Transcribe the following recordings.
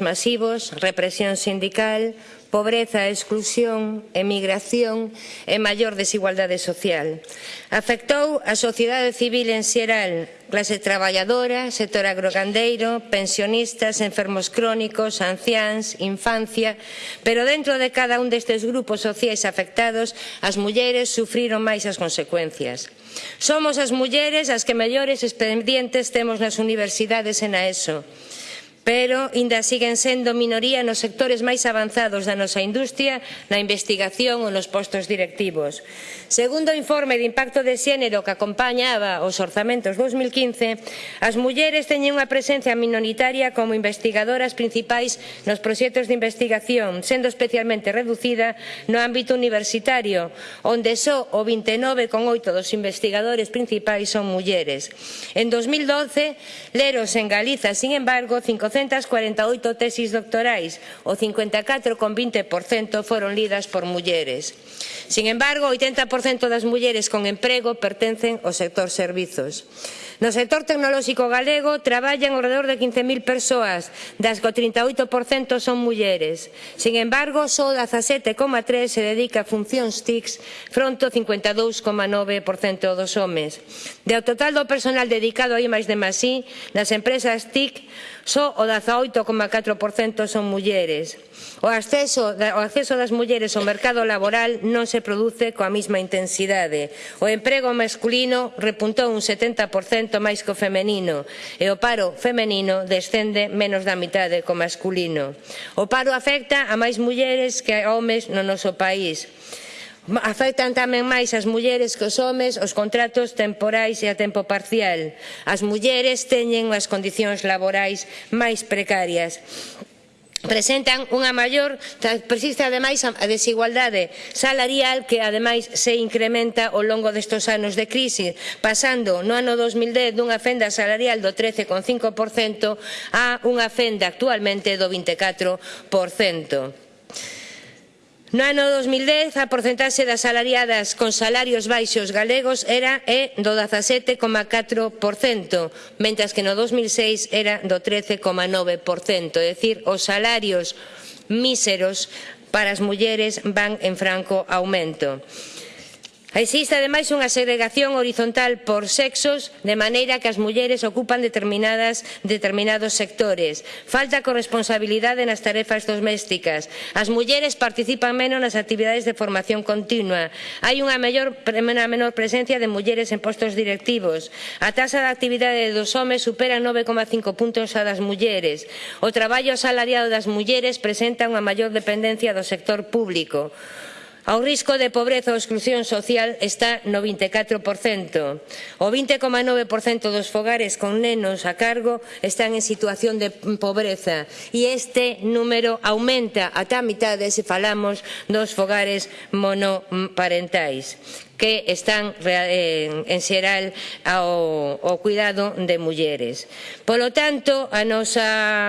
masivos, represión sindical, pobreza, exclusión, emigración e maior desigualdade social. Afectou a sociedade civil en xeral, clase traballadora, sector agrogandeiro, pensionistas, enfermos crónicos, anciáns, infancia, pero dentro de cada un destes grupos sociais afectados, as mulleres sufriron máis as consecuencias. Somos as mulleres as que mellores expedientes temos nas universidades e na ESO pero inda siguen sendo minoría nos sectores máis avanzados da nosa industria, na investigación ou nos postos directivos. Segundo o informe de impacto de xénero que acompañaba os orzamentos 2015, as mulleres teñen unha presencia minoritaria como investigadoras principais nos proxectos de investigación, sendo especialmente reducida no ámbito universitario, onde só o 29,8 dos investigadores principais son mulleres. En 2012, Leros en Galiza, sin embargo, 5 448 tesis doctorais, o 54,20% foron lidas por mulleres. Sin embargo, o 80% das mulleres con emprego pertencen ao sector servizos. No sector tecnolóxico galego traballan alrededor de 15.000 persoas, das que o 38% son mulleres. Sin embargo, só 17,3 se dedica a funcións TICs fronte ao 52,9% dos homes. De ao total do personal dedicado a I+D+I, nas empresas TIC, só o o 18,4% son mulleres. O acceso, o acceso das mulleres ao mercado laboral non se produce coa mesma intensidade. O emprego masculino repuntou un 70% máis que o femenino e o paro femenino descende menos da mitade co masculino. O paro afecta a máis mulleres que a homes no noso país. Afectan tamén máis as mulleres que os homes os contratos temporais e a tempo parcial. As mulleres teñen as condicións laborais máis precarias presentan unha maior persiste ademais a desigualdade salarial que ademais se incrementa ao longo destes anos de crise pasando no ano 2010 dunha fenda salarial do 13,5% a unha fenda actualmente do 24% No ano 2010, a porcentaxe das salariadas con salarios baixos galegos era é do 17,4%, mentras que no 2006 era do 13,9%, é dicir, os salarios míseros para as mulleres van en franco aumento. Existe ademais unha segregación horizontal por sexos de maneira que as mulleres ocupan determinadas, determinados sectores. Falta corresponsabilidade nas tarefas domésticas. As mulleres participan menos nas actividades de formación continua. Hai unha, mellor, unha menor presencia de mulleres en postos directivos. A taxa de actividade dos homes supera 9,5 puntos a das mulleres. O traballo asalariado das mulleres presenta unha maior dependencia do sector público. Ao risco de pobreza ou exclusión social está no 24%. O 20,9% dos fogares con nenos a cargo están en situación de pobreza e este número aumenta ata a mitade se falamos dos fogares monoparentais que están en xeral ao, ao cuidado de mulleres. Polo tanto, a nosa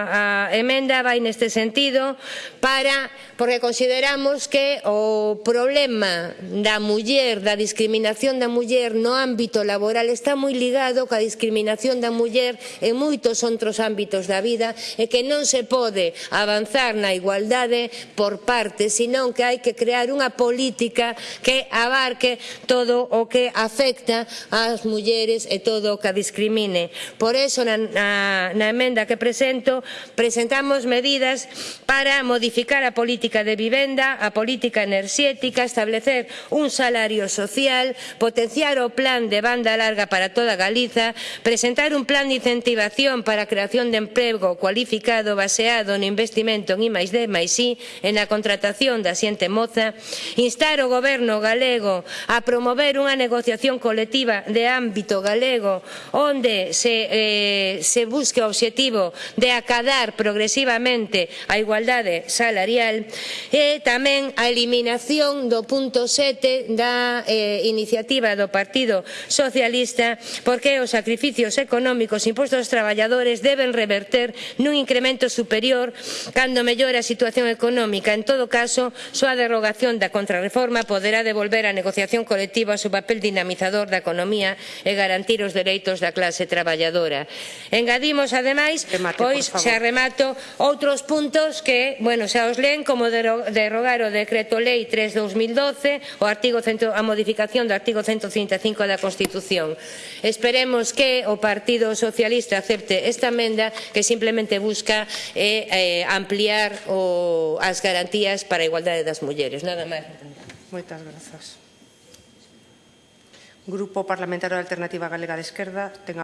a emenda vai neste sentido para porque consideramos que o problema da muller, da discriminación da muller no ámbito laboral está moi ligado coa discriminación da muller en moitos outros ámbitos da vida e que non se pode avanzar na igualdade por parte, senón que hai que crear unha política que abarque todo o que afecta ás mulleres e todo o que a discrimine. Por eso, na, na, na emenda que presento, presentamos medidas para modificar a política de vivenda, a política enerxética, establecer un salario social, potenciar o plan de banda larga para toda Galiza, presentar un plan de incentivación para a creación de emprego cualificado baseado no investimento en I máis D máis I e na contratación da xente moza, instar o goberno galego a promover unha negociación colectiva de ámbito galego onde se, eh, se busque o obxectivo de acadar progresivamente a igualdade salarial e tamén a eliminación do punto 7 da eh, iniciativa do Partido Socialista porque os sacrificios económicos impostos aos traballadores deben reverter nun incremento superior cando mellore a situación económica. En todo caso, súa derogación da contrarreforma poderá devolver a negociación colectivas o papel dinamizador da economía e garantir os dereitos da clase traballadora. Engadimos, ademais, Remate, pois xa remato, outros puntos que, bueno, xa os leen como derrogar o Decreto Lei 3-2012, o artigo cento, a modificación do artigo 135 da Constitución. Esperemos que o Partido Socialista acepte esta emenda que simplemente busca eh, eh, ampliar o, as garantías para a igualdade das mulleres. Nada máis. Moitas grazas. Grupo Parlamentario da Alternativa Galega de Esquerda, ten a